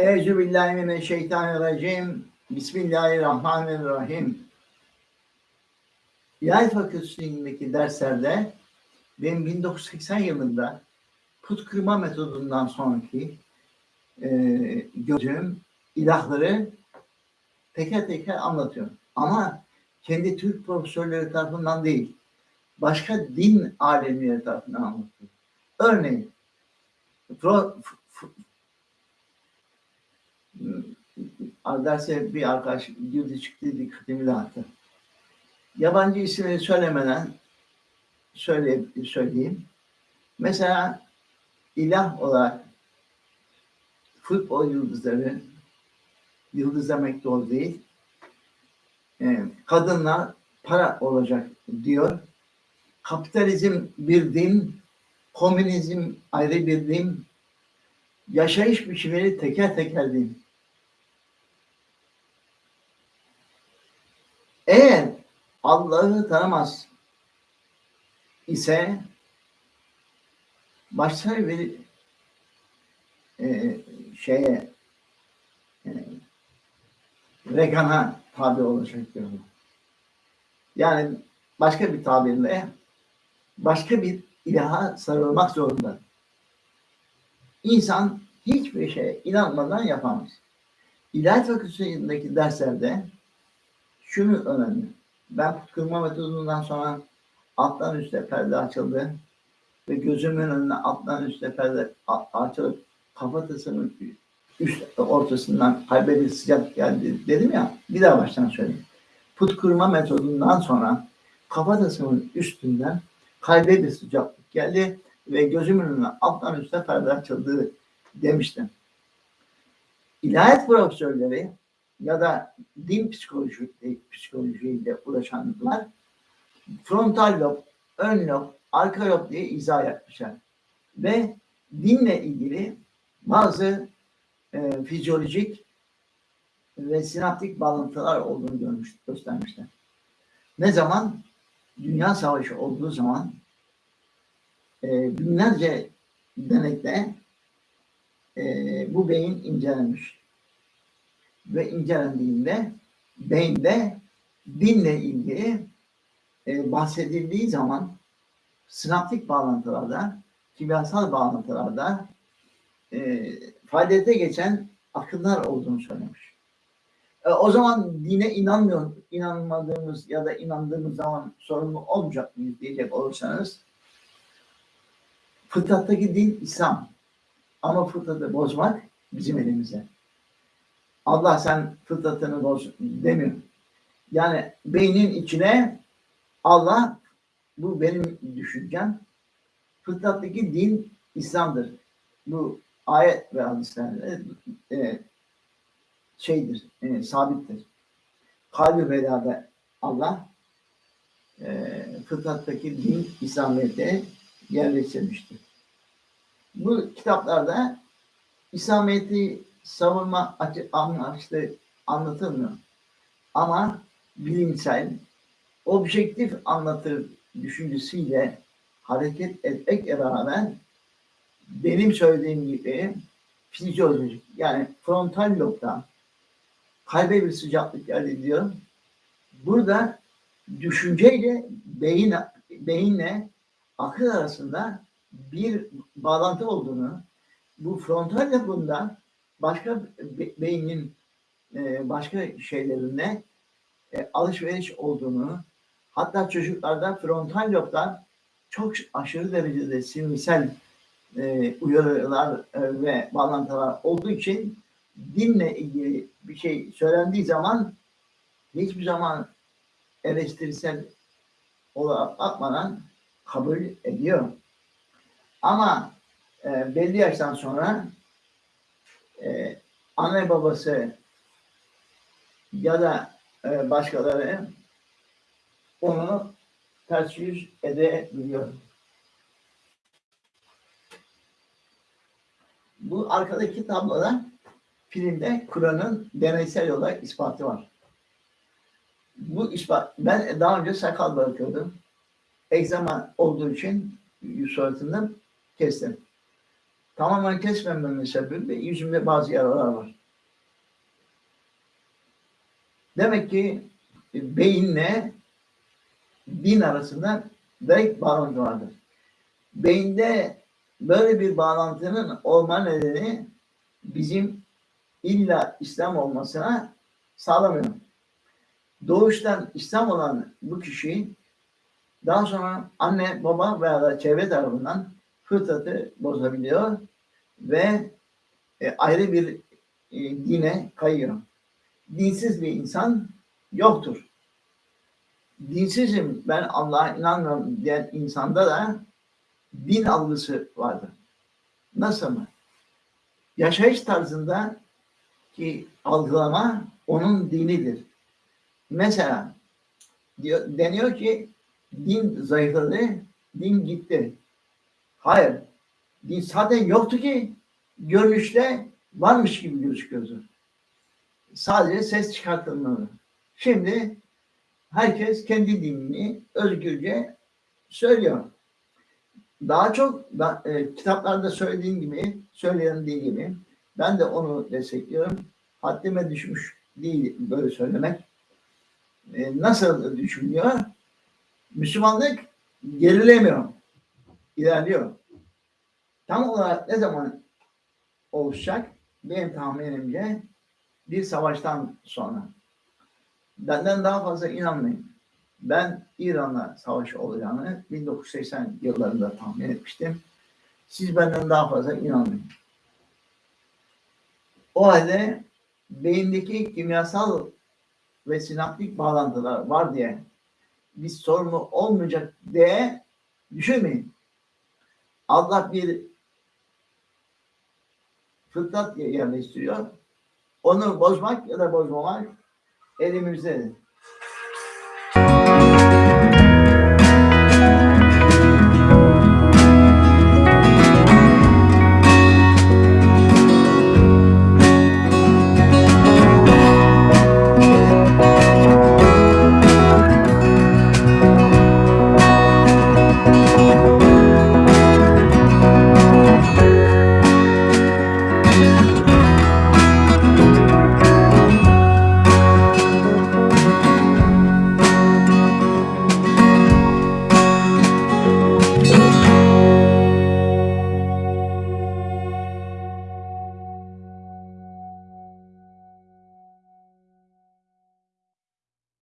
Eûzü billahi mineşşeytanirracim. Bismillahirrahmanirrahim. İlahiyat Fakültesi'ndeki derslerde benim 1980 yılında put kırma metodundan sonraki e, gördüğüm ilahları teker teker anlatıyorum. Ama kendi Türk profesörleri tarafından değil, başka din alemleri tarafından anlatıyorum. Örneğin, pro, derse bir arkadaş girdi çıktı dikkatimi dağıttı. Yabancı isimleri söylemeden söyle, söyleyeyim. Mesela ilah olarak futbol yıldızları, yıldız demek doğru değil, e, kadınlar para olacak diyor. Kapitalizm bir din, komünizm ayrı bir din, yaşayış biçimleri teker teker din. Eğer Allah'ı tanımaz ise başka bir e, şeye e, vegana tabi olacak diyorlar. Yani başka bir tabirle başka bir ilaha sarılmak zorunda. İnsan hiçbir şeye inanmadan yapamaz. İlahiyat fakültesindeki derslerde şunu önemli. Ben kırma metodundan sonra alttan üstte perde açıldı ve gözümün önüne alttan üstte perde açılıp kafatasının üst ortasından kalbe bir sıcak geldi dedim ya bir daha baştan söyleyeyim. Put kırma metodundan sonra kafatasının üstünden kalbe bir sıcaklık geldi ve gözümün önüne alttan üstte perde açıldı demiştim. İlahiyat profesörleri ya da din psikoloji, psikolojiyle uğraşanlar frontal lob, ön lob, arka lob diye izah yapmışlar. Ve dinle ilgili bazı e, fizyolojik ve sinaptik bağlantılar olduğunu görmüş, göstermişler. Ne zaman? Dünya Savaşı olduğu zaman e, binlerce denekte e, bu beyin incelenmiş. Ve incelendiğinde beyinde dinle ilgili e, bahsedildiği zaman sinaptik bağlantılarda, kimyasal bağlantılarda e, faaliyete geçen akımlar olduğunu söylemiş. E, o zaman dine inanmıyor, inanmadığımız ya da inandığımız zaman sorumlu olmayacak mıyız diyecek olursanız fıtrattaki din İslam. Ama fıtratı bozmak bizim elimizde. Allah sen fıtratını boz demiyor. Yani beynin içine Allah bu benim düşüncem. Fıtrattaki din İslam'dır. Bu ayet ve hadislerde e, şeydir, e, sabittir. Kalbi belada Allah e, fıtrattaki din İslamiyet'e yerleştirmiştir. Bu kitaplarda İslamiyet'i savunma amaçlı anlatılmıyor. Ama bilimsel, objektif anlatır düşüncesiyle hareket etmekle beraber benim söylediğim gibi fizyolojik yani frontal lobda kalbe bir sıcaklık elde ediyor. Burada düşünceyle beyin, beyinle akıl arasında bir bağlantı olduğunu, bu frontal lobunda başka beynin e, başka şeylerine e, alışveriş olduğunu, hatta çocuklarda frontal lobdan çok aşırı derecede sinirсel e, uyarılar e, ve bağlantılar olduğu için dinle ilgili bir şey söylendiği zaman hiçbir zaman eleştirisel olarak bakmadan kabul ediyor. Ama e, belli yaştan sonra e, anne babası ya da e, başkaları onu ters yüz edebiliyor. Bu arkadaki tabloda filmde Kur'an'ın deneysel olarak ispatı var. Bu ispat, ben daha önce sakal bırakıyordum. Egzama olduğu için yüz suratından kestim. Tamamen kesmememin sebebi yüzümde bazı yaralar var. Demek ki e, beyinle din arasında direkt bağlantı vardır. Beyinde böyle bir bağlantının olma nedeni bizim illa İslam olmasına sağlamıyor. Doğuştan İslam olan bu kişi daha sonra anne, baba veya da çevre tarafından fıtratı bozabiliyor ve e, ayrı bir e, dine kayıyor. Dinsiz bir insan yoktur. Dinsizim, ben Allah'a inanmıyorum diyen insanda da din algısı vardır. Nasıl mı? Yaşayış tarzında ki algılama onun dinidir. Mesela diyor, deniyor ki din zayıfladı, din gitti. Hayır. Zaten yoktu ki görünüşte varmış gibi gözüküyordu. Sadece ses çıkartılmalı. Şimdi herkes kendi dinini özgürce söylüyor. Daha çok da, e, kitaplarda söylediğim gibi, söylendiği gibi ben de onu destekliyorum. Haddime düşmüş değil böyle söylemek. E, nasıl düşünüyor? Müslümanlık gerilemiyor. ilerliyor. Tam olarak ne zaman oluşacak? Benim tahminimce bir savaştan sonra. Benden daha fazla inanmayın. Ben İran'la savaş olacağını 1980 yıllarında tahmin etmiştim. Siz benden daha fazla inanmayın. O halde beyindeki kimyasal ve sinaptik bağlantılar var diye bir sorunu olmayacak diye düşünmeyin. Allah bir fıtrat yerleştiriyor. Onu bozmak ya da bozmamak elimizdedir.